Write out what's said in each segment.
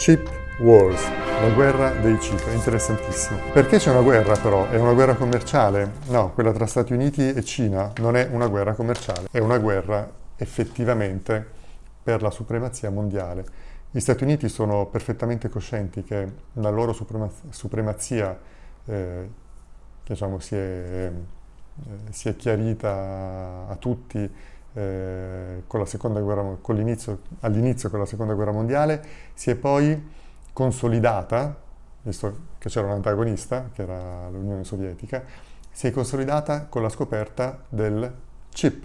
Chip Wars, la guerra dei chip, è interessantissimo. Perché c'è una guerra però? È una guerra commerciale? No, quella tra Stati Uniti e Cina non è una guerra commerciale, è una guerra effettivamente per la supremazia mondiale. Gli Stati Uniti sono perfettamente coscienti che la loro supremazia eh, diciamo, si, è, eh, si, è, chiarita a tutti eh, all'inizio con la seconda guerra mondiale, si è poi consolidata, visto che c'era un antagonista, che era l'Unione Sovietica, si è consolidata con la scoperta del chip,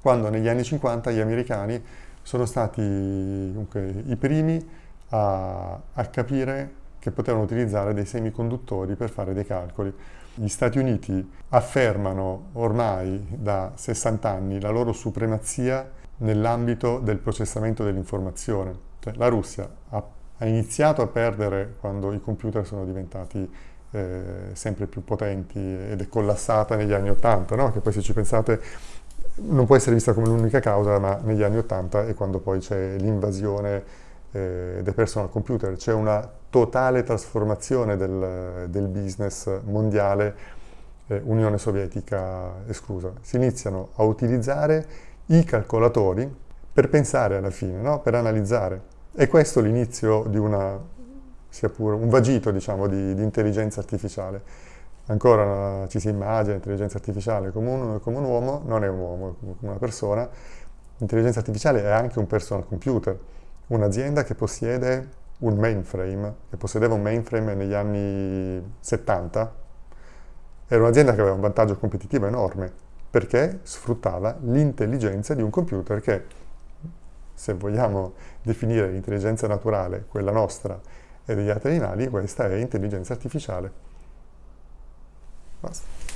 quando negli anni 50 gli americani sono stati comunque, i primi a, a capire che potevano utilizzare dei semiconduttori per fare dei calcoli. Gli Stati Uniti affermano ormai da 60 anni la loro supremazia nell'ambito del processamento dell'informazione. Cioè, la Russia ha, ha, iniziato a perdere quando i computer sono diventati eh, sempre più potenti ed è collassata negli anni 80, no? che poi se ci pensate non può essere vista come l'unica causa, ma negli anni 80 è quando poi c'è l'invasione eh, dei personal computer, c'è una totale trasformazione del, del business mondiale, eh, Unione Sovietica esclusa. Si iniziano a utilizzare i calcolatori per pensare alla fine, no? per analizzare. E questo l'inizio di una, sia pure un vagito diciamo, di, di intelligenza artificiale ancora ci si immagina l'intelligenza artificiale come un, come un, uomo, non è un uomo, è come una persona. L'intelligenza artificiale è anche un personal computer, un'azienda che possiede un mainframe, che possedeva un mainframe negli anni 70, era un'azienda che aveva un vantaggio competitivo enorme, perché sfruttava l'intelligenza di un computer che, se vogliamo definire l'intelligenza naturale, quella nostra e degli altri animali, questa è intelligenza artificiale. Basta.